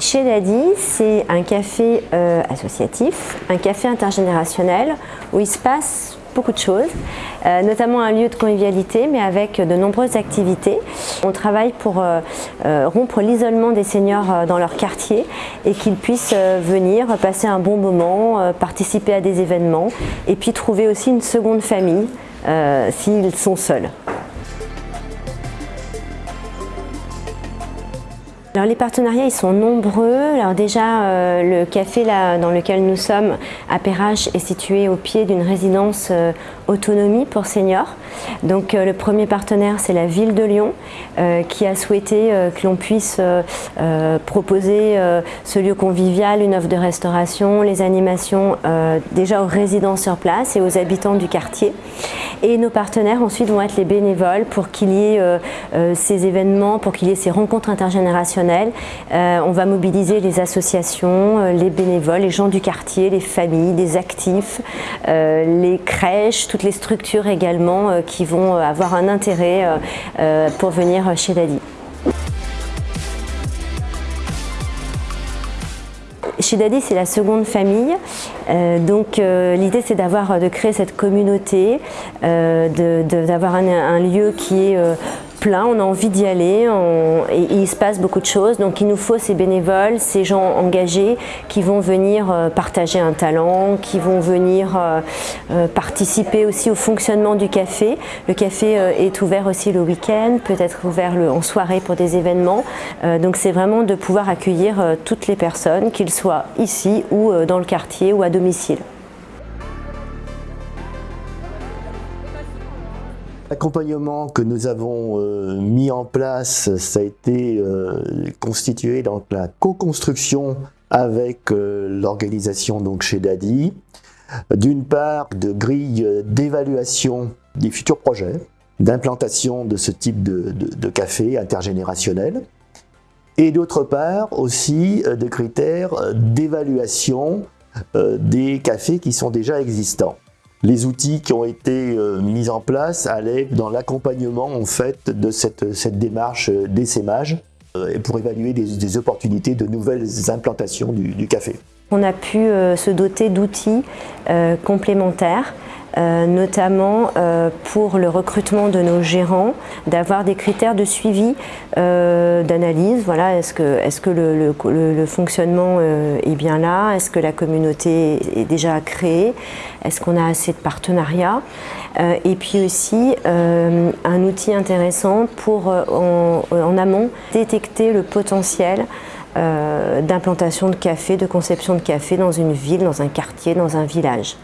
Chez Daddy, c'est un café euh, associatif, un café intergénérationnel où il se passe beaucoup de choses, euh, notamment un lieu de convivialité mais avec de nombreuses activités. On travaille pour euh, rompre l'isolement des seniors dans leur quartier et qu'ils puissent venir passer un bon moment, participer à des événements et puis trouver aussi une seconde famille s'ils sont seuls. Alors les partenariats ils sont nombreux. Alors déjà euh, le café là, dans lequel nous sommes à Perrache est situé au pied d'une résidence euh, autonomie pour seniors. Donc euh, le premier partenaire c'est la ville de Lyon qui a souhaité que l'on puisse proposer ce lieu convivial, une offre de restauration, les animations déjà aux résidents sur place et aux habitants du quartier. Et nos partenaires ensuite vont être les bénévoles pour qu'il y ait ces événements, pour qu'il y ait ces rencontres intergénérationnelles. Euh, on va mobiliser les associations, les bénévoles, les gens du quartier, les familles, les actifs, les crèches, toutes les structures également qui vont avoir un intérêt pour venir chez Dadi. Chez Daddy, c'est la seconde famille. Euh, donc euh, l'idée, c'est d'avoir, de créer cette communauté, euh, d'avoir un, lieu qui est plein, on a envie d'y aller il se passe beaucoup de choses. Donc il nous faut ces bénévoles, ces gens engagés qui vont venir euh, partager un talent, qui vont venir euh, euh, participer aussi au fonctionnement du café. Le café est ouvert aussi le week-end, peut être ouvert en soirée pour des événements. donc c'est vraiment de pouvoir accueillir toutes les personnes, qu'ils soient ici ou dans le quartier ou à domicile. L'accompagnement que nous avons euh, mis en place, ça a été euh, constitué dans la co-construction avec euh, l'organisation donc chez Dadi. D'une part, de grilles d'évaluation des futurs projets, d'implantation de ce type de, de café intergénérationnel, et d'autre part aussi de critères d'évaluation des cafés qui sont déjà existants les outils qui ont été euh, mis en place allaient dans l'accompagnement en fait de cette, démarche d'essaimage euh, et pour évaluer des, opportunités de nouvelles implantations du, café. On a pu euh, se doter d'outils complémentaires euh, notamment euh, pour le recrutement de nos gérants, d'avoir des critères de suivi, euh, d'analyse. Voilà, est-ce que, le, fonctionnement est bien là? Est-ce que la communauté est déjà créée? Est-ce qu'on a assez de partenariats? Et puis aussi, un outil intéressant pour, en amont, détecter le potentiel d'implantation de café, de conception de café dans une ville, dans un quartier, dans un village.